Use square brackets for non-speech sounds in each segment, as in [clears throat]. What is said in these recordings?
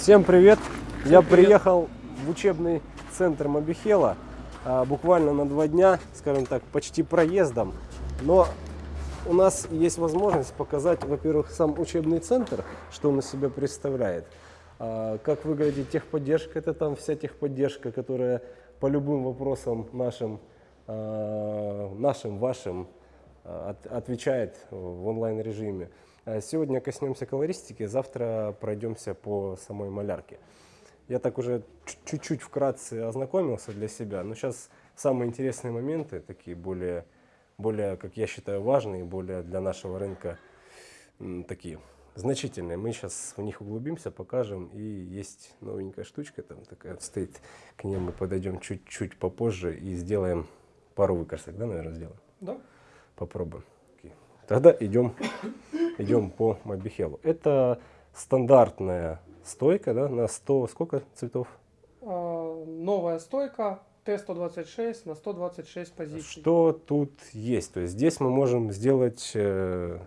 Всем привет! Я приехал в учебный центр Мобихела а, буквально на два дня, скажем так, почти проездом. Но у нас есть возможность показать, во-первых, сам учебный центр, что он из себя представляет. А, как выглядит техподдержка, это там вся техподдержка, которая по любым вопросам нашим, а, нашим вашим а, от, отвечает в онлайн режиме. А Сегодня коснемся колористики, завтра пройдемся по самой малярке. Я так уже чуть-чуть вкратце ознакомился для себя, но сейчас самые интересные моменты, такие более, более, как я считаю, важные, более для нашего рынка такие значительные. Мы сейчас в них углубимся, покажем. И есть новенькая штучка, там такая стоит, к ней мы подойдем чуть-чуть попозже и сделаем пару выкрасок, да, наверное, сделаем? Да. Попробуем. Тогда идем идем по Мобихелу. Это стандартная стойка да, на 100, сколько цветов? А, новая стойка Т-126 на 126 позиций. Что тут есть? То есть здесь мы можем сделать, э,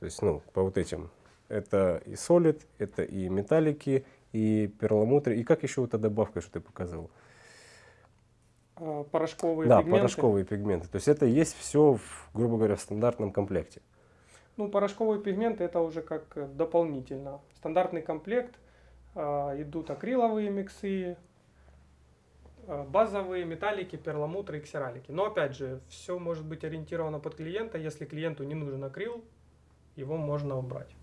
то есть, ну, по вот этим. Это и солид, это и металлики, и перламутры. И как еще вот эта добавка, что ты показывал? А, порошковые да, пигменты. порошковые пигменты. То есть это есть все, в, грубо говоря, в стандартном комплекте. Ну, порошковые пигменты это уже как э, дополнительно. Стандартный комплект, э, идут акриловые миксы, э, базовые металлики, перламутры и ксералики. Но опять же, все может быть ориентировано под клиента. Если клиенту не нужен акрил, его можно убрать.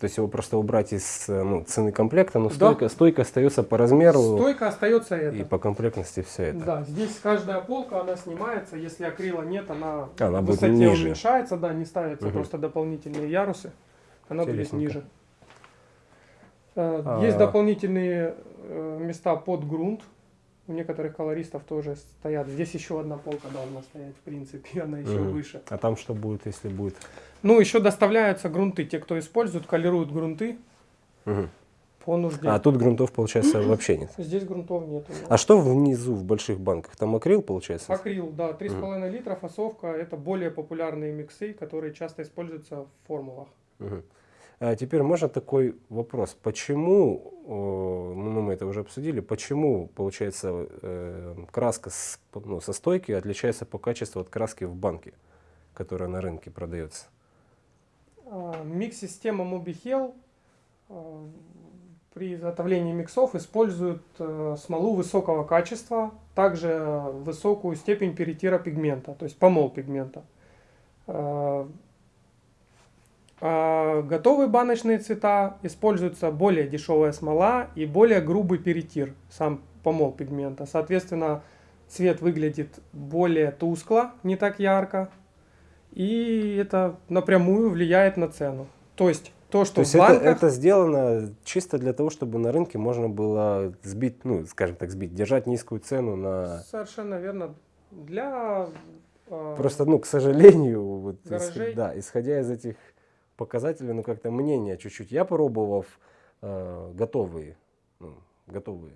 То есть его просто убрать из э, ну, цены комплекта, но стойка, да. стойка остается по размеру. Стойка остается это. И по комплектности все это. Да, здесь каждая полка, она снимается, если акрила нет, она, она в высоте будет ниже. уменьшается, да, не ставятся угу. просто дополнительные ярусы, она будет ниже. Э, а... Есть дополнительные э, места под грунт, у некоторых колористов тоже стоят. Здесь еще одна полка должна стоять, в принципе, [laughs] она еще угу. выше. А там что будет, если будет? Ну, еще доставляются грунты. Те, кто используют, колируют грунты угу. по нужде. А тут грунтов, получается, вообще нет? Здесь грунтов нет. А что внизу в больших банках? Там акрил, получается? Акрил, да. 3,5 угу. литра фасовка. Это более популярные миксы, которые часто используются в формулах. Угу. А теперь можно такой вопрос. Почему, ну мы это уже обсудили, почему, получается, э, краска с, ну, со стойки отличается по качеству от краски в банке, которая на рынке продается? А, микс-система MobiHel а, при изготовлении миксов использует э, смолу высокого качества, также высокую степень перетира пигмента, то есть помол пигмента. А, готовые баночные цвета используется более дешевая смола и более грубый перетир, сам помол пигмента. Соответственно, цвет выглядит более тускло, не так ярко, и это напрямую влияет на цену. То есть то, что то есть банках... это, это сделано чисто для того, чтобы на рынке можно было сбить, ну, скажем так, сбить, держать низкую цену на... Совершенно верно. Для... Э, Просто, ну, к сожалению, вот, исход, да, исходя из этих показателей, ну, как-то мнение чуть-чуть. Я пробовав э, готовые, ну, готовые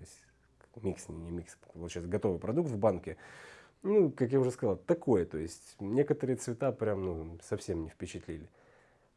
микс, не микс, получается, готовый продукт в банке, ну, как я уже сказал, такое. То есть некоторые цвета прям ну, совсем не впечатлили.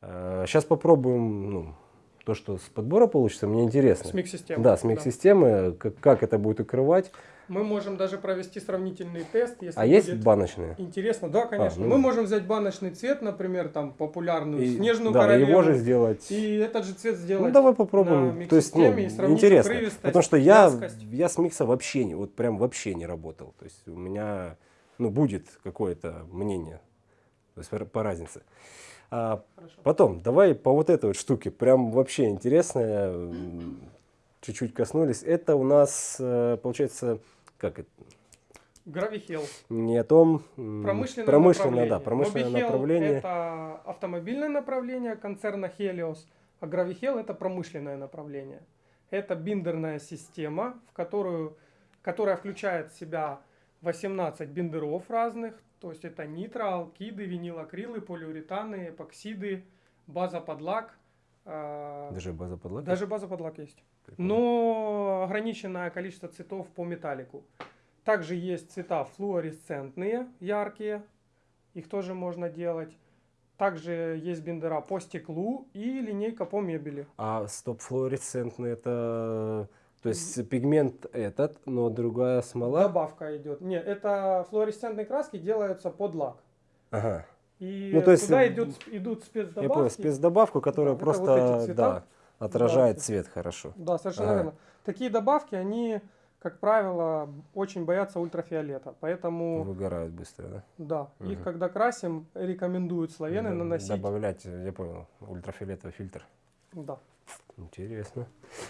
А, сейчас попробуем ну, то, что с подбора получится. Мне интересно. С микс-системы. Да, с микс-системы. Да. Как, как это будет укрывать. Мы можем даже провести сравнительный тест. Если а есть баночные? Интересно, да, конечно. А, ну... Мы можем взять баночный цвет, например, там популярную и, снежную да, королеву. его же сделать. И этот же цвет сделать. Ну давай попробуем. То есть, ну, интересно. Потому что я, я с микса вообще не, вот прям вообще не работал. То есть у меня ну, будет какое-то мнение то есть по, разнице. А потом, давай по вот этой вот штуке, прям вообще интересная, чуть-чуть коснулись. Это у нас, э, получается, как это? Гравихел. Не о том. Промышленное, промышленное направление. Да, промышленное направление. это автомобильное направление концерна Helios, а Гравихел это промышленное направление. Это биндерная система, в которую, которая включает в себя 18 биндеров разных, то есть это нитро, алкиды, винилакрилы, полиуретаны, эпоксиды, база под лак. А, даже база под лак? Даже база под лак есть. Прикольно. Но ограниченное количество цветов по металлику. Также есть цвета флуоресцентные, яркие. Их тоже можно делать. Также есть биндера по стеклу и линейка по мебели. А стоп флуоресцентный это... То есть пигмент этот, но другая смола? Добавка идет. Нет, это флуоресцентные краски делаются под лак. Ага. И Ну, то есть, туда идут, идут спецдобавки. Я понял, спецдобавку, которая Да, вот просто эти цвета. да, отражает Да. цвет хорошо. Да, совершенно Ага. верно. Такие добавки, они, как правило, очень боятся ультрафиолета. Поэтому, Выгорают быстро, да? да, их Мгм. когда красим, рекомендуют славены Да, наносить. Добавлять, я понял, ультрафиолетовый фильтр. Да. Интересно.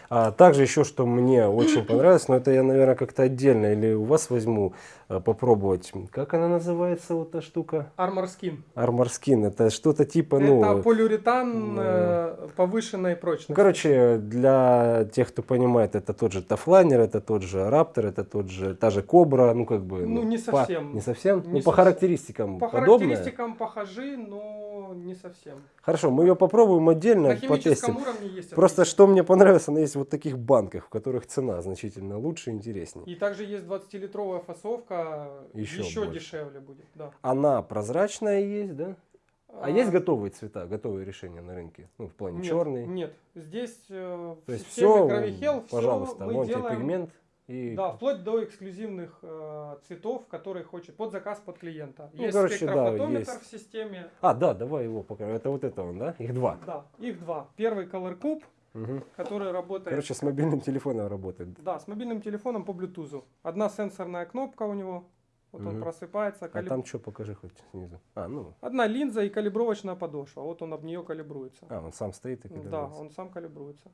А также еще, что мне очень понравилось, но это я, наверное, как-то отдельно или у вас возьму э, попробовать. Как она называется, вот эта штука? Armor Skin. Armor Skin. Это что-то типа, ну... это полиуретан ну, э, повышенной прочности. Ну, короче, для тех, кто понимает, это тот же Тафлайнер, это тот же Раптор, это тот же, та же Кобра, ну как бы... Ну, не по- совсем. не совсем? Не ну, по совсем. характеристикам По подобное. характеристикам похожи, но не совсем. Хорошо, мы ее попробуем отдельно, На химическом потестим. уровне есть Просто отличия. что мне понравилось, она есть в вот таких банках, в которых цена значительно лучше и интереснее. И также есть 20-литровая фасовка, Еще еще, больше. дешевле будет. Да. Она прозрачная есть, да? А, есть А, готовые цвета, готовые решения на рынке? Ну, в плане нет, черный. Нет, здесь э, То есть все, всё пожалуйста, мы вон тебе делаем, пигмент. И... Да, вплоть до эксклюзивных э, цветов, которые хочет под заказ под клиента. Ну, есть короче, да, спектрофотометр есть. в системе. А, да, давай его покажем. Это вот это он, да? Их два. Да, их два. Первый Color Cube, Мгм. который работает Короче, с мобильным телефоном работает. да, с мобильным телефоном по Bluetooth. Одна сенсорная кнопка у него. Вот он Мгм. просыпается. А калиб- там что, покажи хоть снизу. А, ну, Одна линза и калибровочная подошва. Вот он об нее калибруется. а, он сам стоит и да, калибруется. он сам калибруется.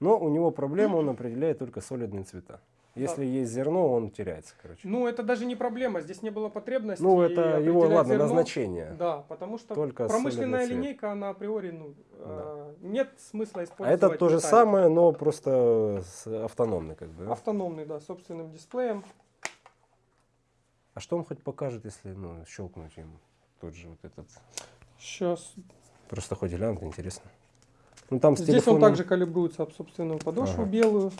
Но у него проблема, он определяет только солидные цвета. Если есть зерно, он теряется, короче. Ну, это даже не проблема, здесь не было потребности. Ну, это его, ладно, зерно. назначение. Да, потому что Только промышленная линейка, она априори, ну, э, нет смысла А использовать. это то же самое, но просто автономный, как бы. да? Автономный, да, собственным дисплеем. А что он хоть покажет, если ну, щелкнуть им тот же вот этот? Сейчас. Просто хоть глянуть, интересно. Ну там Здесь телефоном- он также калибруется об собственную подошву Ага. белую.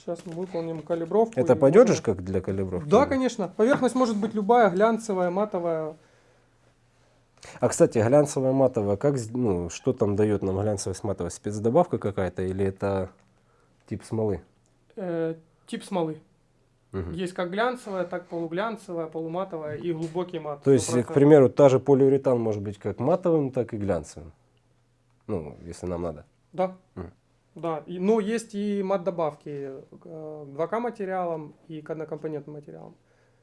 Сейчас мы выполним калибровку. Это пойдет можно- же как для калибровки? Да, конечно. Поверхность может быть любая, глянцевая, матовая. А кстати, глянцевая матовая, как, ну, что там дает нам глянцевая с матовой? Спецдобавка какая-то или это тип смолы? Э, тип смолы. Мгм. Есть как глянцевая, так полуглянцевая, полуматовая и глубокий мат. То есть, к 100%. примеру, та же полиуретан может быть как матовым, так и глянцевым. Ну, если нам надо. Да. Мгм. Да. И, но есть и мат-добавки э, к 2К материалам и к однокомпонентным материалам.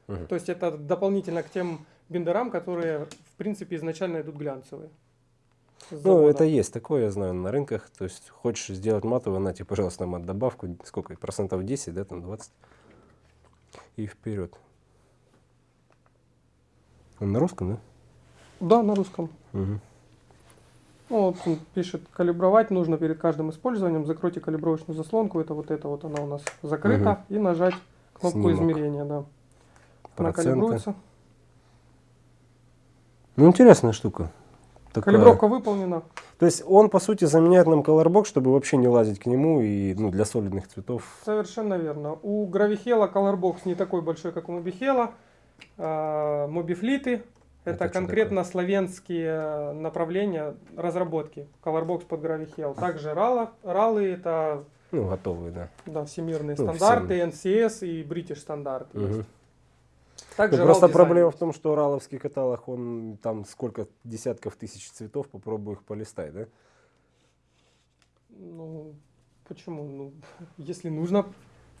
Мгм. То есть это дополнительно к тем бендерам, которые в принципе изначально идут глянцевые. Ну, это есть такое, я знаю, на рынках. То есть, хочешь сделать матовый, на тебе, пожалуйста, мат добавку. Сколько? Процентов 10, да, там 20. И вперед. Он на русском, да? Да, на русском. Мгм. Ну, вот пишет, калибровать нужно перед каждым использованием. Закройте калибровочную заслонку. Это вот это вот она у нас закрыта. И нажать кнопку Снимок. измерения. Да. Она Проценты. калибруется. Ну, интересная штука. Такая- Калибровка выполнена. То есть он, по сути, заменяет нам Colorbox, чтобы вообще не лазить к нему и ну, для солидных цветов. Совершенно верно. У Гравихела Colorbox не такой большой, как у Мобихела. А, Мобифлиты это, конкретно славянские направления разработки. Colorbox под Гравихел. Также рала, ралы это Ну, готовые, да. да, всемирные Ну, стандарты, NCS и British стандарт. есть. Мгм. Также Ну, просто RAL проблема дизайн в том, что раловский каталог, он там сколько десятков тысяч цветов, попробуй их полистай, да? Ну, почему? Ну, [laughs] если нужно,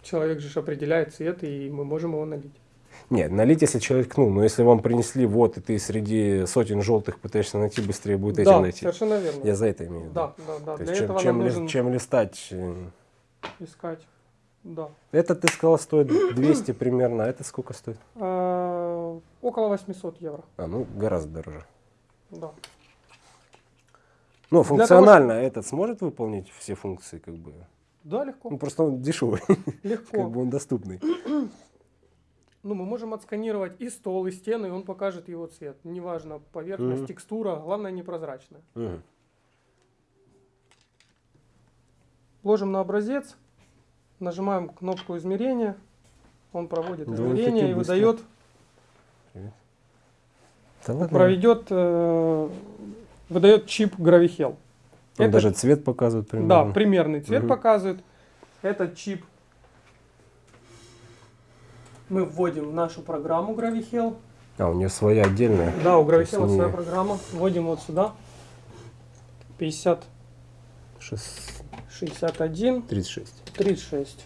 человек же определяет цвет, и мы можем его налить. Нет, налить, если человек, ну, но если вам принесли вот, и ты среди сотен желтых пытаешься найти, быстрее будет этим да, найти. совершенно верно. Я за это имею в виду. Да, да, да. То Для есть, чем, этого чем, ли- нужно чем листать. э, искать. Да. Это, ты сказал, стоит 200 примерно, а это сколько стоит? А, около 800 евро. А, ну, гораздо дороже. Да. Того, функционально этот сможет выполнить все функции, как бы? Да, легко. Ну, просто он дешевый, Легко. [laughs] как бы он доступный. Ну, мы можем отсканировать и стол, и стены, и он покажет его цвет. Неважно, поверхность, Мгм. текстура, главное непрозрачная. Мгм. Ложим на образец, нажимаем кнопку измерения, он проводит измерение и быстро. выдает Да ладно. проведет, э, выдает чип Gravihel. Он Это- даже цвет показывает Да, примерно. примерный цвет Мгм. показывает. Этот чип мы вводим в нашу программу Gravihel. А, у нее своя отдельная. Да, у То есть Gravihel своя не- программа. Вводим вот сюда. 50, Шест- 61, 36. 36.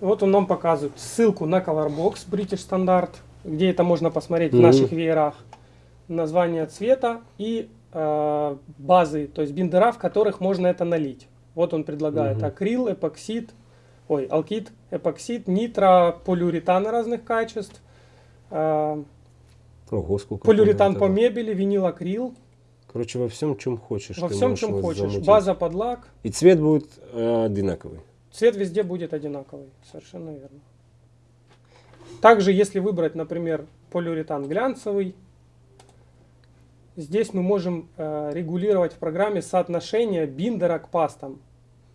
Вот он нам показывает ссылку на Colorbox British Standard, где это можно посмотреть в Мгм. наших веерах. Название цвета и э, базы, то есть биндера, в которых можно это налить. Вот он предлагает Мгм. акрил, эпоксид, ой, алкид, эпоксид, нитро, полиуретаны разных качеств, э, Ого, сколько. полиуретан по мебели, винил акрил, Короче, во всем, чем хочешь. во всем, чем хочешь. замутить. База под лак, И цвет будет э, одинаковый. Цвет везде будет одинаковый, совершенно верно. Также, если выбрать, например, полиуретан глянцевый, здесь мы можем э, регулировать в программе соотношение биндера к пастам.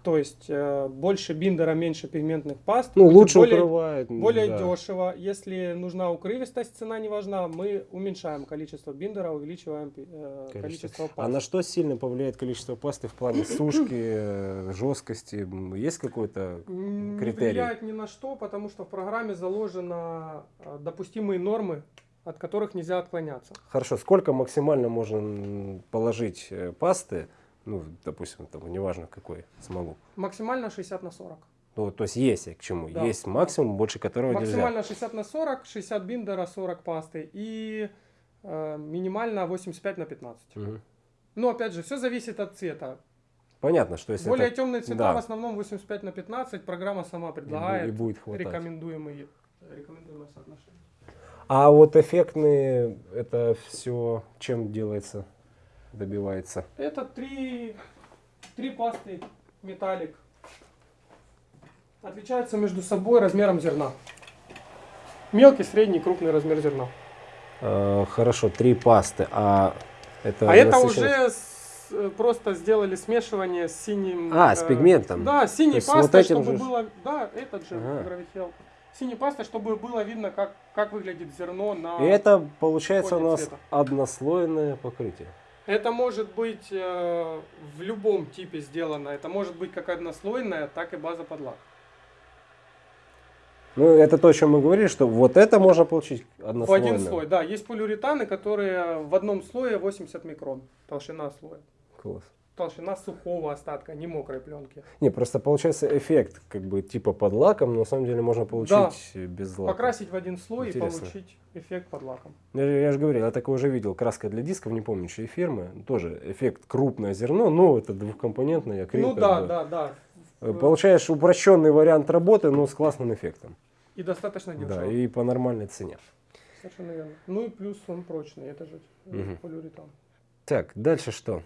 То есть э, больше биндера, меньше пигментных паст. Ну, лучше более, укрывает. более да. дешево. Если нужна укрывистость, цена не важна, мы уменьшаем количество биндера, увеличиваем э, Количество. количество паст. А на что сильно повлияет количество пасты в плане [coughs] сушки, э, жесткости? Есть какой-то М, Не критерий? влияет ни на что, потому что в программе заложено э, допустимые нормы, от которых нельзя отклоняться. Хорошо, сколько максимально можно положить э, пасты, ну, допустим, там, неважно какой, смогу. Максимально 60 на 40. Ну, то есть есть к чему. Да. Есть максимум, больше которого нельзя. Максимально 60 на 40, 60 биндера, 40 пасты и э, минимально 85 на 15. Мгм. Но опять же, все зависит от цвета. Понятно, что если Более это темные цвета да. в основном 85 на 15, программа сама предлагает и будет хватать. рекомендуемые, рекомендуемое соотношение. А вот эффектные, это все чем делается, добивается? Это три, три пасты металлик. Отличаются между собой размером зерна. Мелкий, средний, крупный размер зерна. Э, хорошо, три пасты, а это а это уже с- э, просто сделали смешивание с синим... А, с э, пигментом. Да, с синей То есть пастой, вот чтобы же- было... Да, этот же Ага. гравихел. Синей пастой, чтобы было видно, как, как выглядит зерно на... И это получается у нас цвета. однослойное покрытие. Это может быть э, в любом типе сделано. Это может быть как однослойная, так и база под лак. Ну, это то, о чем мы говорили, что вот это можно получить В однослойно. один слой, да. Есть полиуретаны, которые в одном слое 80 микрон. Толщина слоя. Класс. Толщина сухого остатка, не мокрой пленки. Не, просто получается эффект, как бы типа под лаком, но на самом деле можно получить Да. без лака. Покрасить в один слой Интересно. и получить эффект под лаком. Я, я же говорил, я такое уже видел, краска для дисков, не помню, чьей фирмы, тоже эффект крупное зерно, но это двухкомпонентный акрил. ну да, бы. да, да. Э, Получаешь упрощенный вариант работы, но с классным эффектом. И достаточно дешево. Да, и по нормальной цене. Совершенно верно. Ну и плюс он прочный, это же Мгм. полиуретан. Так, дальше что?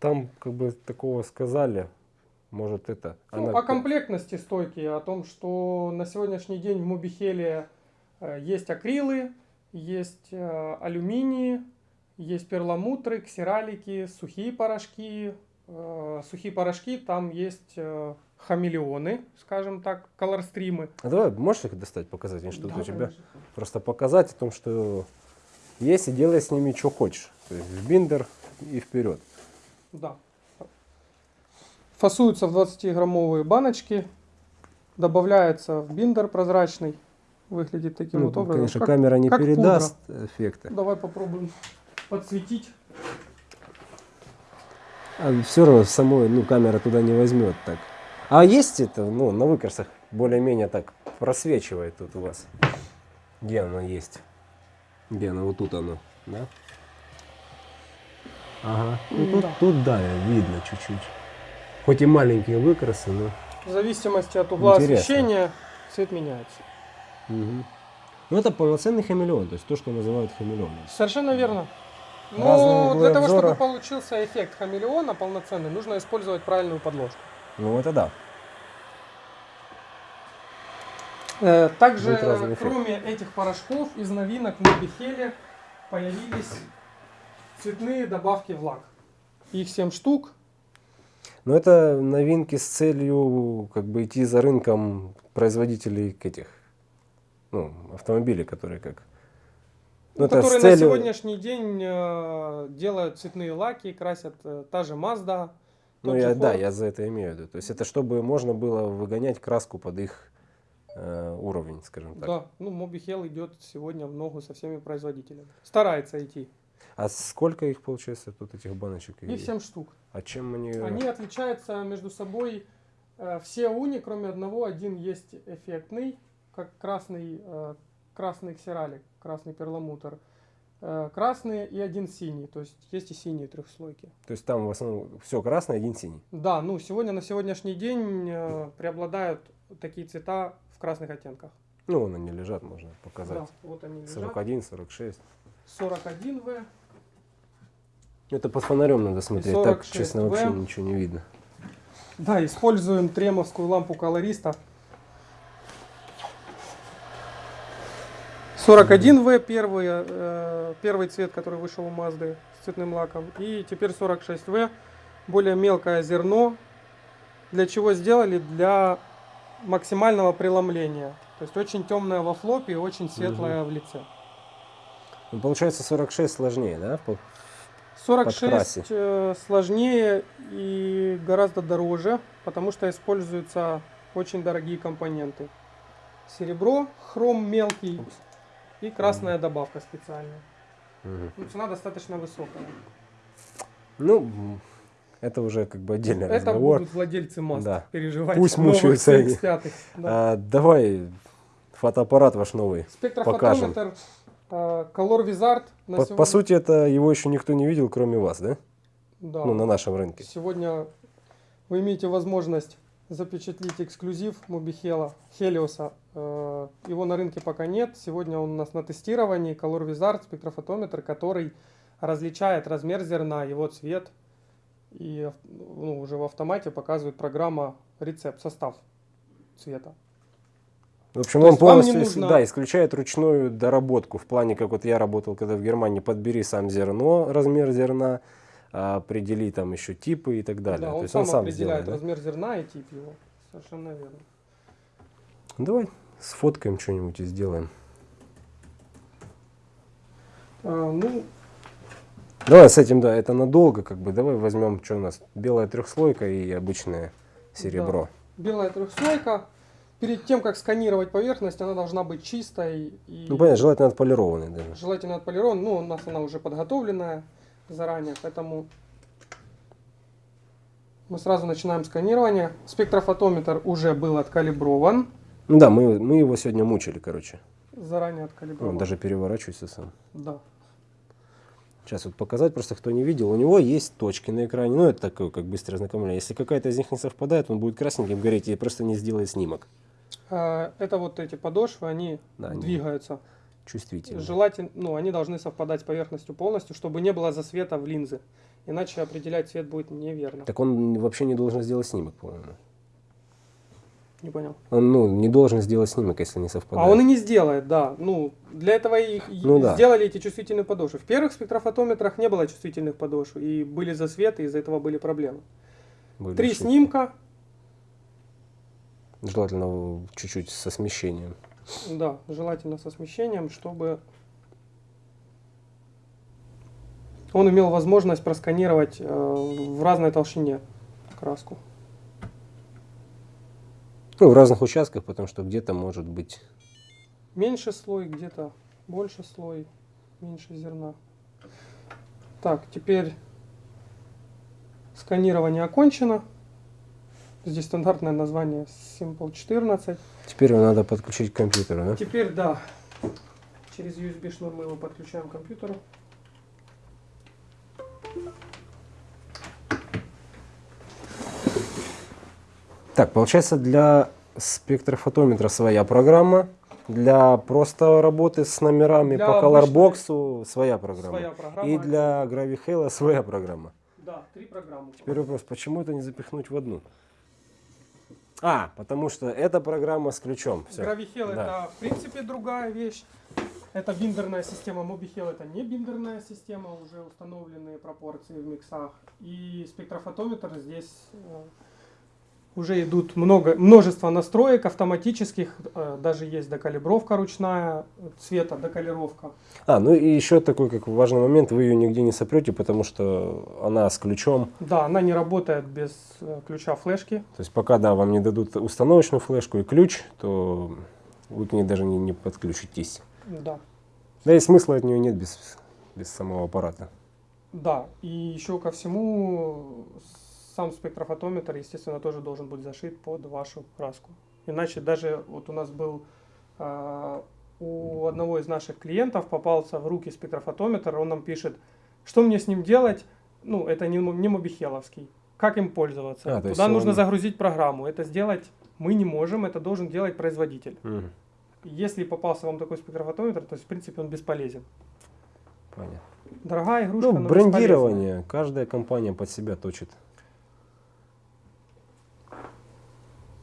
Там как бы такого сказали, может это... Ну, она- о комплектности стойки, о том, что на сегодняшний день в Мобихеле э, есть акрилы, есть э, алюминии, есть перламутры, ксералики, сухие порошки. Э, сухие порошки, там есть хамелеоны, скажем так, колорстримы. А давай, можешь их достать, показать что-то Да, у тебя? конечно. Просто показать о том, что есть и делай с ними что хочешь. То есть в биндер и вперед. Да. Фасуются в 20-граммовые баночки, добавляется в биндер прозрачный, выглядит таким Ну, вот образом. конечно, Как- камера не как передаст эффекта. Давай попробуем подсветить. А все равно самой, ну, камера туда не возьмет так. А есть это, ну, на выкрасах более-менее так просвечивает тут у вас. Где оно есть? Где оно? Вот тут оно, да? Ага. Ну, тут, да. тут, да, видно чуть-чуть. Хоть и маленькие выкрасы, но... В зависимости от угла Интересно. освещения цвет меняется. Мгм. Ну, это полноценный хамелеон, то есть то, что называют хамелеоном. Совершенно верно. Углы для того, обзора. чтобы получился эффект хамелеона полноценный, нужно использовать правильную подложку. Ну, это да. Э, Также, кроме этих порошков, из новинок в Мобихеле появились цветные добавки в лак. Их 7 штук. Но это новинки с целью как бы идти за рынком производителей этих ну, автомобилей, которые как Ну, это которые на целью- сегодняшний день э, делают цветные лаки, красят э, та же Mazda. Ну, я, да, я за это имею в виду. То есть это чтобы можно было выгонять краску под их э, уровень, скажем так. Да, ну Mobihel идет сегодня в ногу со всеми производителями. Старается идти. А сколько их получается тут этих баночек? И- Их 7 штук. А чем они... Они отличаются между собой э, все уни, кроме одного. Один есть эффектный, как красный, э, красный ксералик, красный перламутр. Э, красный и один синий. То есть есть и синие трехслойки. То есть там в основном все красное, один синий. Да, ну сегодня на сегодняшний день э, преобладают такие цвета в красных оттенках. Ну, вон они лежат, можно показать. Да, вот они лежат. 41, 46. 41В. Это под фонарем надо смотреть. Так, 46 честно, В. вообще ничего не видно. Да, используем тремовскую лампу колориста. 41В первый, э, первый цвет, который вышел у Мазды с цветным лаком. И теперь 46В, более мелкое зерно. Для чего сделали? Для максимального преломления. То есть очень темное во флопе и очень светлое в лице. Ну, получается 46 сложнее, да? По- 46 подкрасе. э, сложнее и гораздо дороже, потому что используются очень дорогие компоненты. Серебро, хром мелкий и красная добавка специальная. Ну, цена достаточно высокая. Ну, это уже как бы отдельный Это разговор. будут владельцы Mazda Да. переживать. Пусть мучаются они. CX-5. Да. А, давай фотоаппарат ваш новый. Спектрофотометр, э, Color Wizard. на По, сегодня- по сути, это его еще никто не видел, кроме вас, да? да. Ну, на нашем рынке. Сегодня вы имеете возможность запечатлить эксклюзив Мобихела, Хелиоса. Его на рынке пока нет. Сегодня он у нас на тестировании. Color Wizard спектрофотометр, который различает размер зерна, его цвет. И ну, уже в автомате показывает программа рецепт, состав цвета. В общем, То он полностью нужно- да, исключает ручную доработку. В плане, как вот я работал, когда в Германии, подбери сам зерно, размер зерна, а, определи там еще типы и так далее. Да, То он есть сам он сам определяет сделает. да? размер зерна и тип его. Совершенно верно. Давай сфоткаем что-нибудь и сделаем. А, ну, Давай с этим, да, это надолго, как бы. Давай возьмем, что у нас, белая трехслойка и обычное серебро. белая трехслойка. Перед тем, как сканировать поверхность, она должна быть чистой и Ну, понятно, желательно отполированный даже. желательно отполирован. Ну, у нас она уже подготовленная заранее, поэтому мы сразу начинаем сканирование. Спектрофотометр уже был откалиброван. Ну да, мы, мы его сегодня мучили, короче. Заранее Он откалиброван. даже переворачивается сам. Да. Сейчас вот показать, просто кто не видел. У него есть точки на экране. Ну, это такое, как быстрое знакомление. Если какая-то из них не совпадает, он будет красненьким гореть и просто не сделает снимок. А, Это вот эти подошвы, они Да, они двигаются. Чувствительно. Желательно, ну, они должны совпадать с поверхностью полностью, чтобы не было засвета в линзы. Иначе определять цвет будет неверно. Так он вообще не должен сделать снимок, по-моему. Не понял. Он, ну, не должен сделать снимок, если не совпадает. А он и не сделает, да. Ну, для этого и и Ну да. сделали эти чувствительные подошвы. В первых спектрофотометрах не было чувствительных подошв, и были засветы, из-за этого были проблемы. Были Три ошибки. снимка, Желательно чуть-чуть со смещением. да, желательно со смещением, чтобы он имел возможность просканировать э, в разной толщине краску. Ну, в разных участках, потому что где-то может быть... Меньше слой, где-то больше слой, меньше зерна. Так, теперь сканирование окончено. Здесь стандартное название Simple 14. Теперь его надо подключить к компьютеру, да? Теперь, да, через USB шнур мы его подключаем к компьютеру. Так, получается, для спектрофотометра своя программа, для просто работы с номерами Для по колорбоксу своя программа. Своя программа. И для GraviHale своя программа. Да, три программы. Теперь вопрос, почему это не запихнуть в одну? А, потому что эта программа с ключом. Всё. GraviHell Да. это в принципе другая вещь. Это биндерная система. MobiHell это не биндерная система, уже установленные пропорции в миксах. И спектрофотометр здесь э, Уже идут много, множество настроек автоматических, э, даже есть докалибровка ручная, цвета докалировка. А, ну и еще такой как важный момент, вы ее нигде не сопрете, потому что она с ключом. Да, она не работает без э, ключа флешки. То есть пока, да, вам не дадут установочную флешку и ключ, то вы к ней даже не, не подключитесь. Да. Да и смысла от нее нет без, без самого аппарата. Да, и еще ко всему сам спектрофотометр, естественно, тоже должен быть зашит под вашу краску. Иначе даже вот у нас был э, у одного из наших клиентов попался в руки спектрофотометр, он нам пишет, что мне с ним делать, ну, это не, не мобихеловский, как им пользоваться. А, Туда нужно он- загрузить программу, это сделать мы не можем, это должен делать производитель. Мгм, Если попался вам такой спектрофотометр, то есть, в принципе, он бесполезен. понятно. Дорогая игрушка, Ну, но брендирование. Каждая компания под себя точит.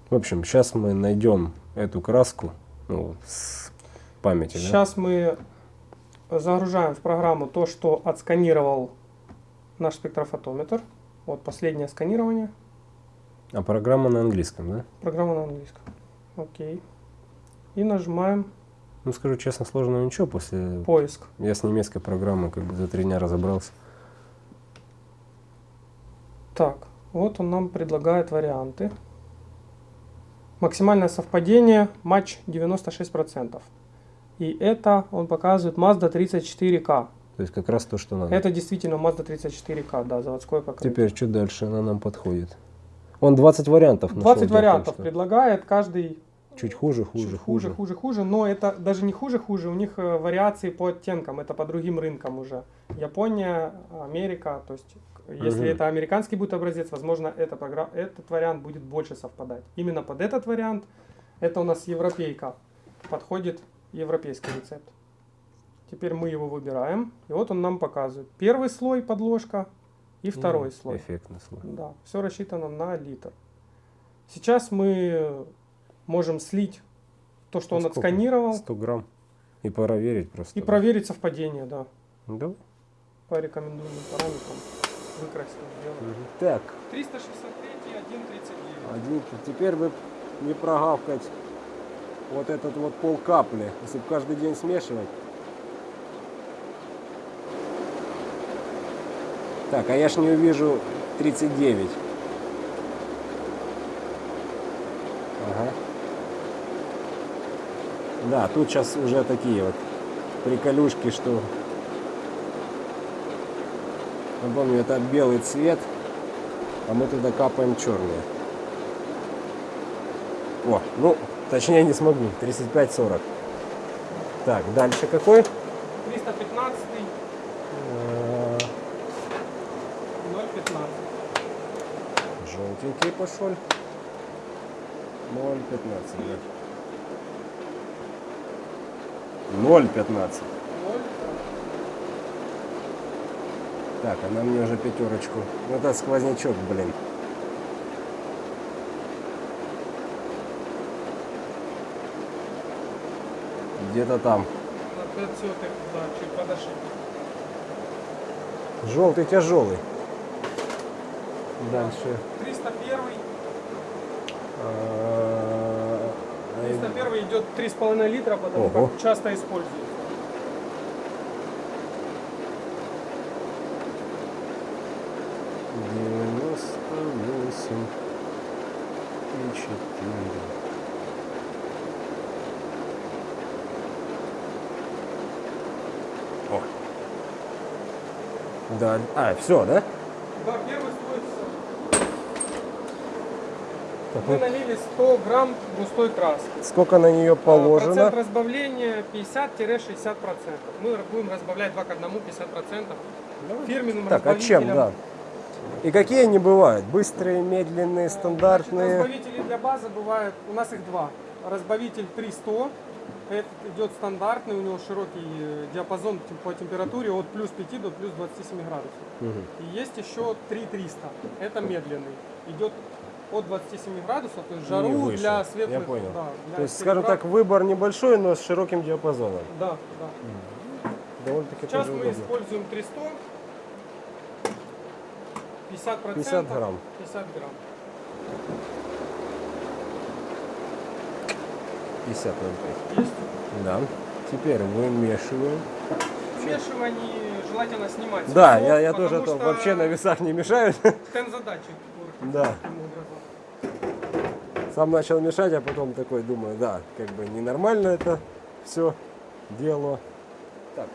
В общем, сейчас мы найдем эту краску ну, с памяти. да? Сейчас мы загружаем в программу то, что отсканировал наш спектрофотометр. Вот последнее сканирование. А программа на английском, да? Программа на английском. Окей. И нажимаем Ну, скажу честно, сложного ничего. После поиск. я с немецкой программой как бы за три дня разобрался. Так, вот он нам предлагает варианты. Максимальное совпадение матч 96%. И это он показывает Mazda 34K. То есть как раз то, что надо. Это действительно Mazda 34K, да, заводское покрытие. Теперь что дальше? Она нам подходит. Он 20 вариантов нашел, 20 дело в том, вариантов что предлагает, каждый Чуть хуже, хуже, Чуть хуже. хуже, хуже, но это даже не хуже, хуже, у них э, вариации по оттенкам, это по другим рынкам уже. Япония, Америка, то есть если Мгм. это американский будет образец, возможно, эта програ- этот вариант будет больше совпадать. Именно под этот вариант, это у нас европейка, подходит европейский рецепт. Теперь мы его выбираем, и вот он нам показывает. Первый слой подложка и второй М, слой. Эффектный слой. Да, все рассчитано на литр. Сейчас мы можем слить то, что Ну, он сколько? отсканировал, 100 грамм. И проверить просто. и проверить совпадение, да, Да? по рекомендуемым параметрам. Мгм. Так, 363 1,39. один, теперь бы не прогавкать вот этот вот пол капли, если бы каждый день смешивать. Так, а я ж не увижу 39. Ага. Да, тут сейчас уже такие вот приколюшки, что... Напомню, это белый цвет, а мы туда капаем черные. О, ну, точнее не смогу. 35-40. Так, дальше какой? 315 Э, 0,15. Желтенький пошел. 0,15, да. 0,15. Так, она мне уже пятерочку. Ну, это сквознячок, блин. Где-то там. На 5 сотых, да, чуть подошли. Желтый тяжелый. Дальше. 301, А, 301 идет 3,5 литра, потому Ого. как часто используется. Восемь и четыре. О. Да. А, все, да? Да, первый слой Мы налили 100 грамм густой краски. сколько на нее А, положено? Процент разбавления 50-60%. Мы будем разбавлять 2 к 1, 50%. Фирменным Так, а чем, разбавителем. да? И какие они бывают? Быстрые, медленные, Значит, стандартные? разбавители для базы бывают, у нас их два. Разбавитель 300, это идет стандартный, у него широкий э, диапазон по температуре от плюс 5 до плюс 27 градусов. Мгм. И есть еще 3300, это медленный. Идет от 27 градусов, то есть жару для Я светлых. понял. да, для То есть, скажем так, выбор небольшой, но с широким диапазоном. Да, да. Довольно-таки Сейчас мы удобно. используем 300, 50 50 грамм. 50 грамм. Пятьдесят грамм. Есть? Да. Теперь вымешиваем. Вмешивание желательно снимать. Да, его, я, я тоже что... вообще на весах не мешают. [laughs] Тензадатчик. Да. Сам начал мешать, а потом такой думаю, да, как бы ненормально это все дело. Так,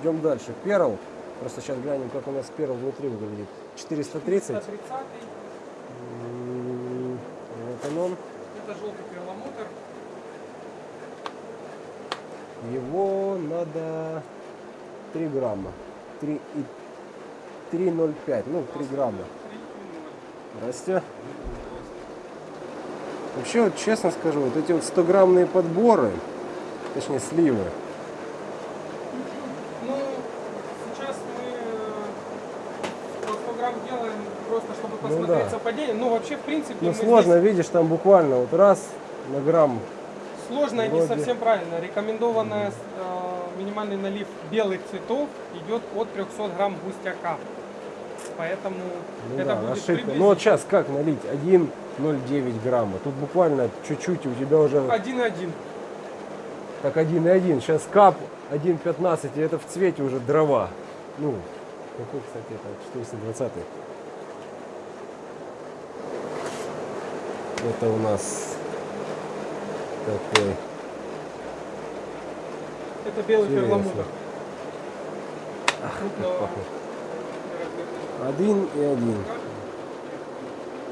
идем дальше. Перл. Просто сейчас глянем, как у нас перл внутри выглядит. 430. 130 М, Вот он он. это желтый перламутр. Его надо 3 грамма. 3 и 3,05. Ну, 3 грамма. 3,0. Здрасте. Вообще, вот честно скажу, вот эти вот 100-граммные подборы, точнее сливы, Ну, сейчас мы э, по 100 грамм делаем просто, чтобы Ну посмотреть да. совпадение. Ну, вообще, в принципе, ну сложно, здесь- видишь, там буквально вот раз на грамм. сложно и не Вроде. совсем правильно. Рекомендованная э, минимальный налив белых цветов идет от 300 грамм густяка. Поэтому Ну это да, будет ошибка. Ну вот сейчас как налить? 1,09 грамма. Тут буквально чуть-чуть, у тебя уже 1,1. так 1,1. Сейчас кап 1,15, и это в цвете уже дрова. Ну, какой, кстати, это 420 Это у нас такой. Это белый перламутр. Крупного пахнет. размера. Один и один. Мы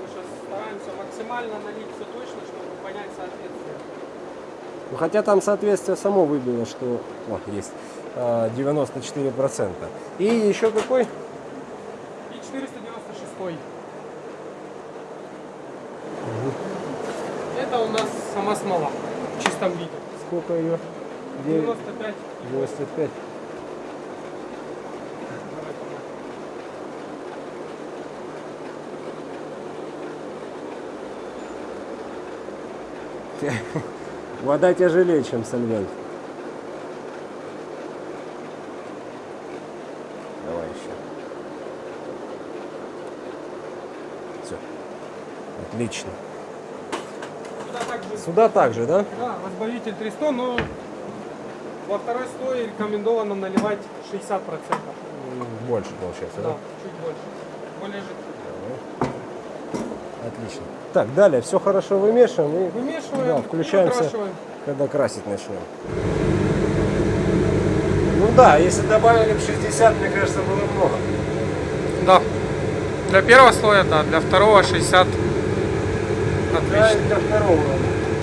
сейчас стараемся максимально налить все точно, чтобы понять соответствие. Ну, хотя там соответствие само выбило, что о, есть 94%. И еще какой? И 496. Это у нас сама смола в чистом виде. Сколько ее? 9, 95. 95. Давай помню. [laughs] Вода тяжелее, чем сольвент. Давай еще. Все. Отлично. Сюда также, Сюда также, да? да, разбавитель 300, но во второй слой рекомендовано наливать 60%. М, Больше получается, Да, да? чуть больше. Более жидкий. Отлично. Так, далее все хорошо вымешиваем и Вымешиваем Да, и включаемся. выкрашиваем. когда красить начнем. Ну да, если добавили бы 60, мне кажется, было много. Да. Для первого слоя, да, для второго 60. Отлично. для второго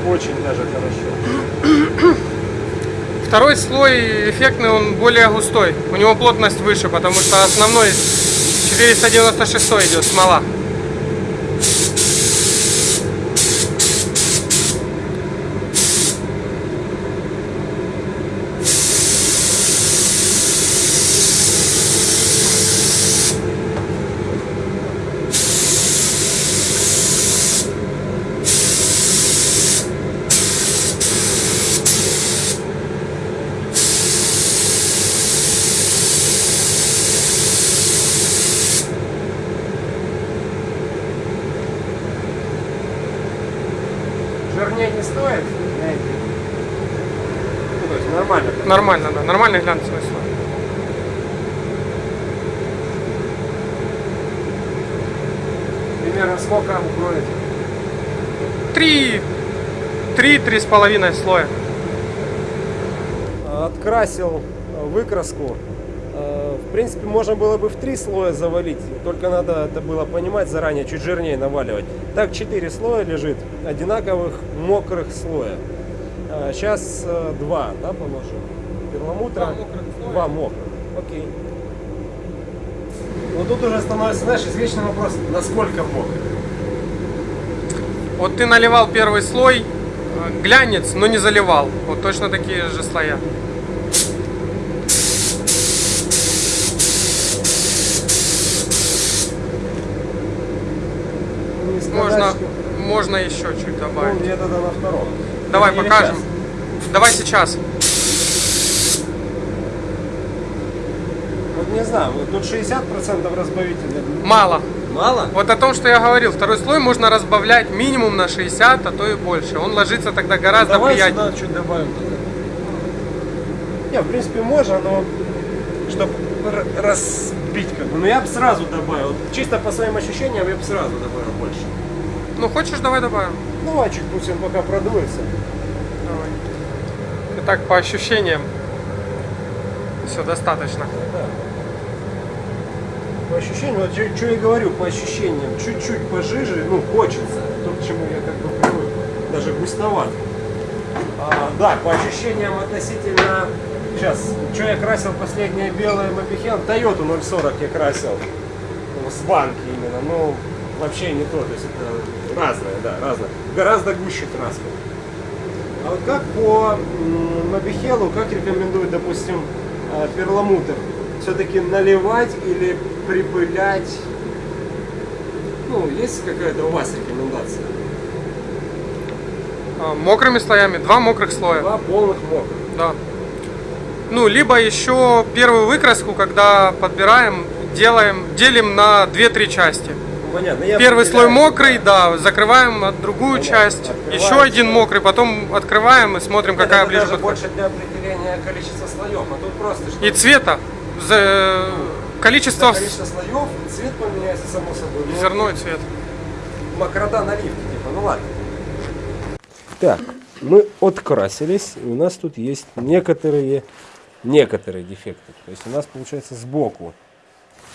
очень даже хорошо. [clears throat] Второй слой эффектный, он более густой. У него плотность выше, потому что основной 496 идет смола. Жирнее не стоит? Ну, то есть нормально. Да, нормальный глянцевый слой. Примерно сколько укроет? Три, три, три с половиной слоя. Открасил э, выкраску. Э, В принципе, можно было бы в три слоя завалить, только надо это было понимать заранее, чуть жирнее наваливать. Так, четыре слоя лежит, одинаковых мокрых слоя. Сейчас два, да, положим? Перламутра. Два мокрых. Два мокрых. Окей. Но тут уже становится, знаешь, извечный вопрос, насколько мокрых. Вот ты наливал первый слой, э, глянец, но не заливал. Вот точно такие же слоя. Ну, Можно, можно еще чуть Ну, добавить. где-то на втором. Давай Или покажем. сейчас? Давай сейчас. Вот не знаю, тут 60% разбавителя. Мало. Мало? Вот о том, что я говорил, второй слой можно разбавлять минимум на 60, а то и больше. Он ложится тогда гораздо Давай приятнее. сюда чуть добавим. Не, в принципе, можно, но чтобы разбить как бы. Но я бы сразу добавил. Чисто по своим ощущениям я бы сразу добавил больше. Ну, хочешь, давай добавим. Давай чуть пусть он пока продуется. Давай. Итак, по ощущениям. Все, достаточно. Да. По ощущениям, вот что я говорю, по ощущениям, чуть-чуть пожиже, ну, хочется. То, к чему я как бы привык. Даже густоват. А, да, по ощущениям относительно... Сейчас, что я красил последнее белое Мобихел? Toyota 040 я красил. Ну, с банки именно. Ну, вообще не то. То есть это разное, да, разное. Гораздо гуще краска. А вот как по Мобихелу, как рекомендуют, допустим, э, перламутр? Все-таки наливать или припылять? Ну, есть какая-то у вас рекомендация? А, Мокрыми слоями, два мокрых слоя. Два полных мокрых. Да. Ну, либо еще первую выкраску, когда подбираем, делаем, делим на 2-3 части. Ну, понятно. Я Первый слой мокрый, да, закрываем от другую Понятно. часть. Еще один мокрый, потом открываем и смотрим, Нет, какая это ближе подходит. больше для определения количества слоев, а тут просто И цвета. За- Количество количество слоев, цвет поменяется само собой. Ну, зерно и цвет. Макрода наливки, типа, ну ладно. Так, мы открасились, и у нас тут есть некоторые, некоторые дефекты. То есть у нас получается сбоку,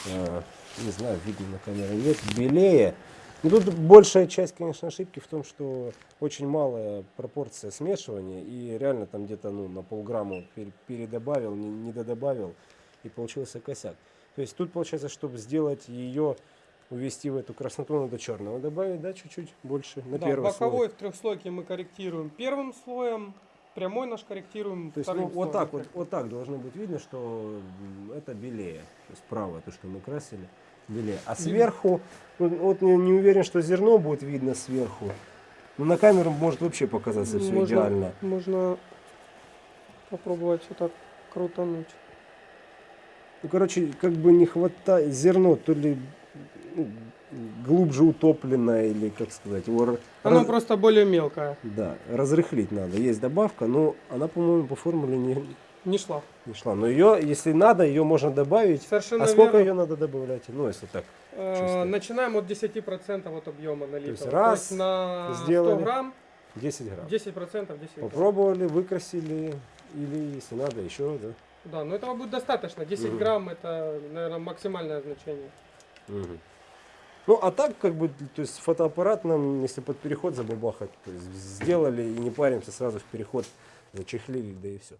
э, не знаю, видно на камере нет, белее. Ну, тут большая часть, конечно, ошибки в том, что очень малая пропорция смешивания, и реально там где-то ну, на полграмма пер- передобавил, не, не додобавил, и получился косяк. То есть тут получается, чтобы сделать ее, увести в эту красноту, надо черного добавить, да, чуть-чуть больше на Да, первый боковой слой. в трехслойке мы корректируем первым слоем, прямой наш корректируем То есть ну, вот так вот, вот так должно быть видно, что это белее. То есть правое, то, что мы красили, белее. А сверху, ну, вот не, не уверен, что зерно будет видно сверху. Но на камеру может вообще показаться все можно, идеально. Можно попробовать вот так крутануть. Ну, короче, как бы не хватает зерно, то ли ну, глубже утоплено, или, как сказать, его Она раз- просто более мелкая. да, разрыхлить надо. Есть добавка, но она, по-моему, по формуле не, Не шла. не шла. Но ее, если надо, ее можно добавить. Совершенно а сколько верно. ее надо добавлять? Ну, если так. Э, чисто? Начинаем от 10% от объема налитого. есть раз на сделали. 100 грамм 10 грамм. 10% 10 грамм. Попробовали, выкрасили, или если надо еще, да. Да, но этого будет достаточно. 10 Мгм. грамм это, наверное, максимальное значение. Ну, а так, как бы, то есть фотоаппарат нам, если под переход забабахать, то есть сделали и не паримся, сразу в переход зачехлили, да и все.